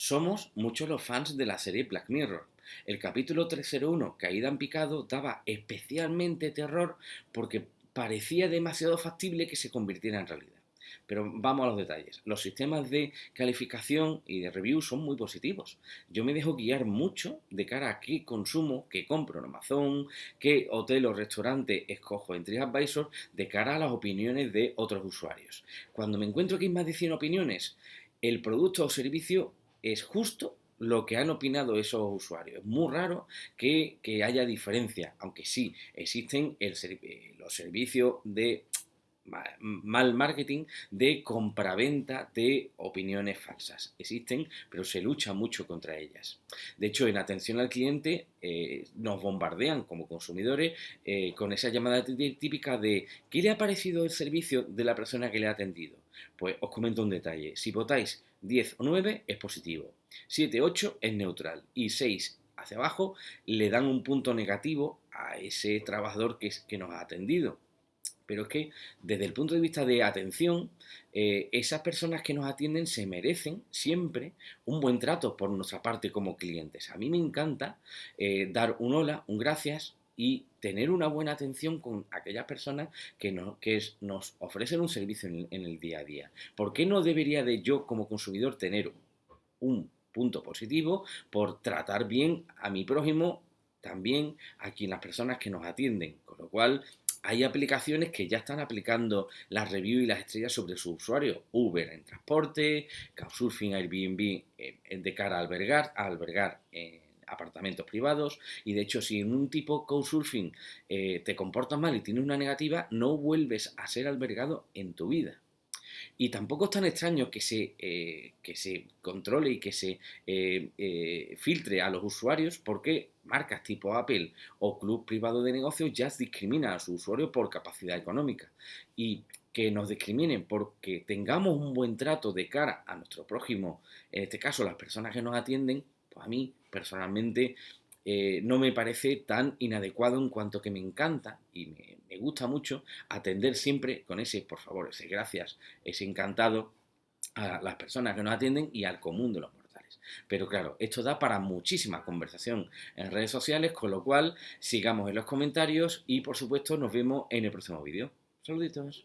Somos muchos los fans de la serie Black Mirror. El capítulo 301, Caída en Picado, daba especialmente terror porque parecía demasiado factible que se convirtiera en realidad. Pero vamos a los detalles. Los sistemas de calificación y de review son muy positivos. Yo me dejo guiar mucho de cara a qué consumo, qué compro en Amazon, qué hotel o restaurante escojo en TripAdvisor de cara a las opiniones de otros usuarios. Cuando me encuentro que hay más de 100 opiniones, el producto o servicio es justo lo que han opinado esos usuarios. Es muy raro que, haya diferencia, aunque sí existen eh, los servicios de mal marketing de compraventa de opiniones falsas. Existen, pero se lucha mucho contra ellas. De hecho, en atención al cliente eh, nos bombardean como consumidores eh, con esa llamada típica de ¿qué le ha parecido el servicio de la persona que le ha atendido? Pues os comento un detalle. Si votáis 10 o 9 es positivo, 7, 8 es neutral y 6 hacia abajo le dan un punto negativo a ese trabajador que, nos ha atendido. Pero es que desde el punto de vista de atención, eh, esas personas que nos atienden se merecen siempre un buen trato por nuestra parte como clientes. A mí me encanta eh, dar un hola, un gracias y tener una buena atención con aquellas personas que, que nos ofrecen un servicio en, en, el día a día. ¿Por qué no debería de yo como consumidor tener un punto positivo por tratar bien a mi prójimo, también a quien las personas que nos atienden? Con lo cual hay aplicaciones que ya están aplicando las reviews y las estrellas sobre sus usuarios. Uber en transporte, Couchsurfing, Airbnb eh, de cara a albergar, albergar en apartamentos privados. Y de hecho, si en un tipo Couchsurfing eh, te comportas mal y tienes una negativa, no vuelves a ser albergado en tu vida. Y tampoco es tan extraño que se, eh, que se controle y que se eh, eh, filtre a los usuarios porque marcas tipo Apple o club privado de negocios ya discriminan a sus usuarios por capacidad económica. Y que nos discriminen porque tengamos un buen trato de cara a nuestro prójimo, en este caso las personas que nos atienden, a mí personalmente eh, no me parece tan inadecuado en cuanto que me encanta y me, me, gusta mucho atender siempre con ese, por favor, ese gracias, ese encantado a las personas que nos atienden y al común de los mortales. Pero claro, esto da para muchísima conversación en redes sociales, con lo cual sigamos en los comentarios y por supuesto nos vemos en el próximo vídeo. Saluditos.